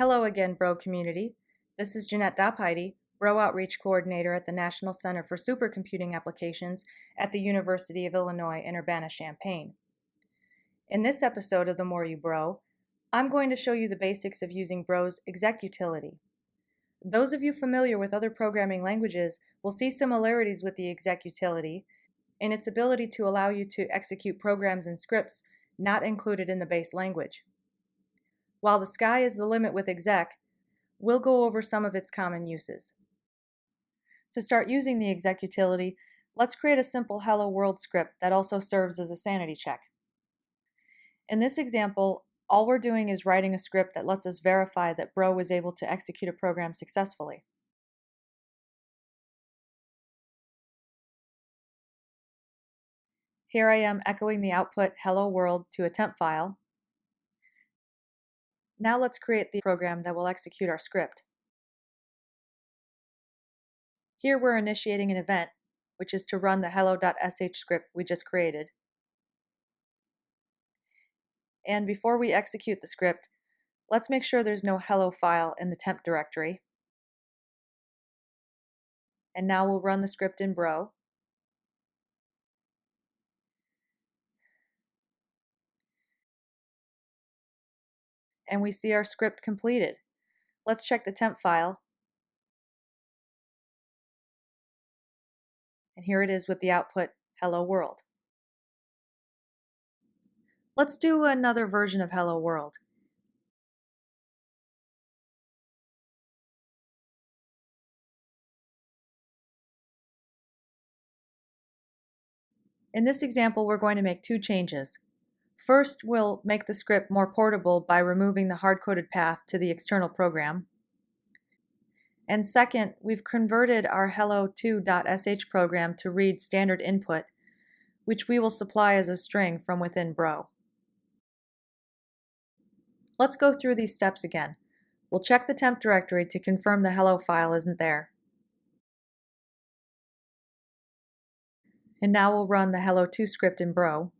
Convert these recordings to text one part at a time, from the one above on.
Hello again, Bro community. This is Jeanette Dopheide, Bro Outreach Coordinator at the National Center for Supercomputing Applications at the University of Illinois in Urbana-Champaign. In this episode of The More You Bro, I'm going to show you the basics of using Bro's exec utility. Those of you familiar with other programming languages will see similarities with the exec utility in its ability to allow you to execute programs and scripts not included in the base language. While the sky is the limit with exec, we'll go over some of its common uses. To start using the exec utility, let's create a simple hello world script that also serves as a sanity check. In this example, all we're doing is writing a script that lets us verify that Bro was able to execute a program successfully. Here I am echoing the output hello world to a temp file, now let's create the program that will execute our script. Here we're initiating an event, which is to run the hello.sh script we just created. And before we execute the script, let's make sure there's no hello file in the temp directory. And now we'll run the script in Bro. And we see our script completed. Let's check the temp file. And here it is with the output, hello world. Let's do another version of hello world. In this example, we're going to make two changes. First, we'll make the script more portable by removing the hard-coded path to the external program. And second, we've converted our hello2.sh program to read standard input, which we will supply as a string from within Bro. Let's go through these steps again. We'll check the temp directory to confirm the hello file isn't there. And now we'll run the hello2 script in Bro.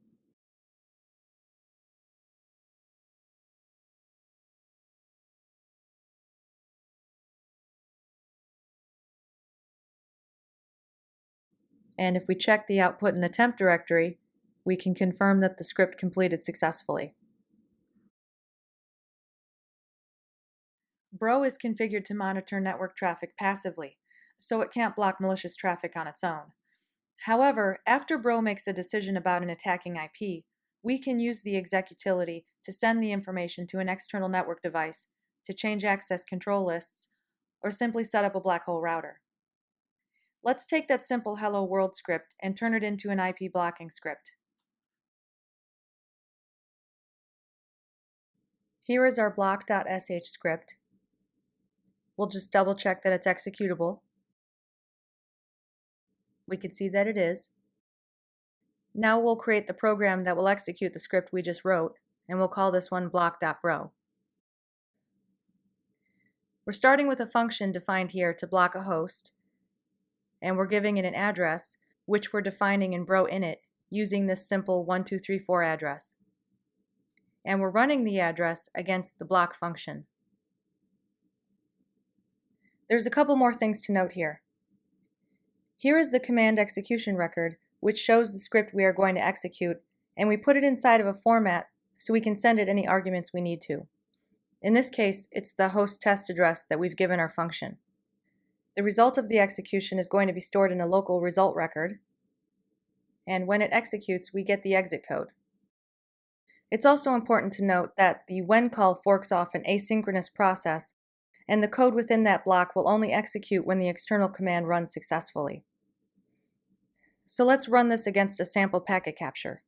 And if we check the output in the temp directory, we can confirm that the script completed successfully. Bro is configured to monitor network traffic passively, so it can't block malicious traffic on its own. However, after Bro makes a decision about an attacking IP, we can use the exec utility to send the information to an external network device to change access control lists or simply set up a black hole router. Let's take that simple hello world script and turn it into an IP blocking script. Here is our block.sh script. We'll just double check that it's executable. We can see that it is. Now we'll create the program that will execute the script we just wrote, and we'll call this one block.bro. We're starting with a function defined here to block a host, and we're giving it an address, which we're defining in bro init using this simple 1234 address. And we're running the address against the block function. There's a couple more things to note here. Here is the command execution record, which shows the script we are going to execute, and we put it inside of a format so we can send it any arguments we need to. In this case, it's the host test address that we've given our function. The result of the execution is going to be stored in a local result record, and when it executes, we get the exit code. It's also important to note that the when call forks off an asynchronous process, and the code within that block will only execute when the external command runs successfully. So let's run this against a sample packet capture.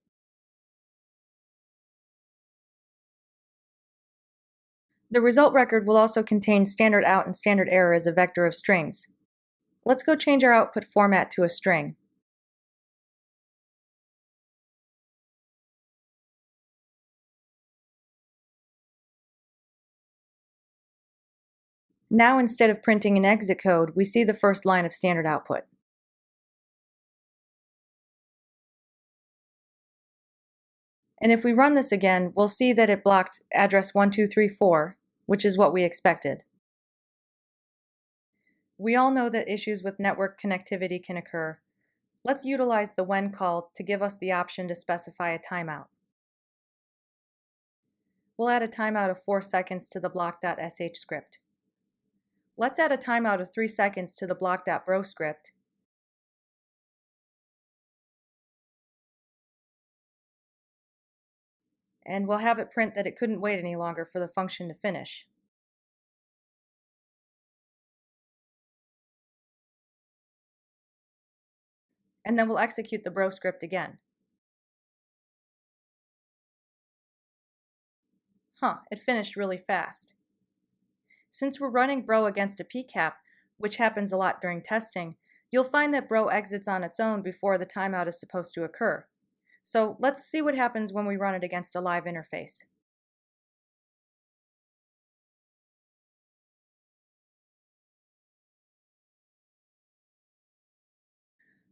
The result record will also contain standard out and standard error as a vector of strings. Let's go change our output format to a string. Now instead of printing an exit code, we see the first line of standard output. And if we run this again, we'll see that it blocked address 1234, which is what we expected. We all know that issues with network connectivity can occur. Let's utilize the when call to give us the option to specify a timeout. We'll add a timeout of 4 seconds to the block.sh script. Let's add a timeout of 3 seconds to the block.bro script. And we'll have it print that it couldn't wait any longer for the function to finish. And then we'll execute the bro script again. Huh, it finished really fast. Since we're running Bro against a PCAP, which happens a lot during testing, you'll find that Bro exits on its own before the timeout is supposed to occur. So let's see what happens when we run it against a live interface.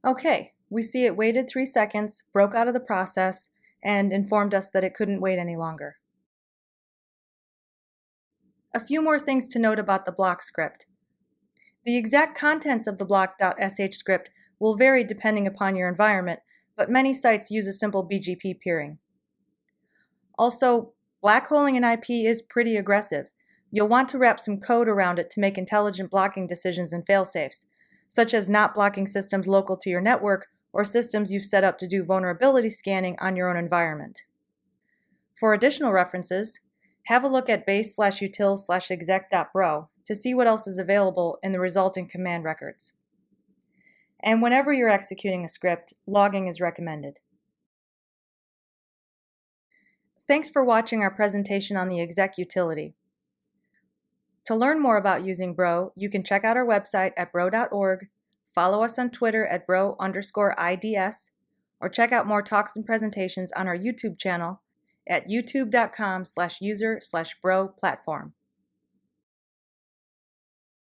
Okay, we see it waited three seconds, broke out of the process, and informed us that it couldn't wait any longer. A few more things to note about the block script. The exact contents of the block.sh script will vary depending upon your environment, but many sites use a simple BGP peering. Also, blackholing an IP is pretty aggressive. You'll want to wrap some code around it to make intelligent blocking decisions and failsafes, such as not blocking systems local to your network or systems you've set up to do vulnerability scanning on your own environment. For additional references, have a look at base slash util slash exec.bro to see what else is available in the resulting command records. And whenever you're executing a script, logging is recommended. Thanks for watching our presentation on the exec utility. To learn more about using Bro, you can check out our website at bro.org, follow us on Twitter at bro underscore IDS, or check out more talks and presentations on our YouTube channel at youtube.com slash user slash bro platform.